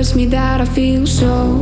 hurts me that I feel so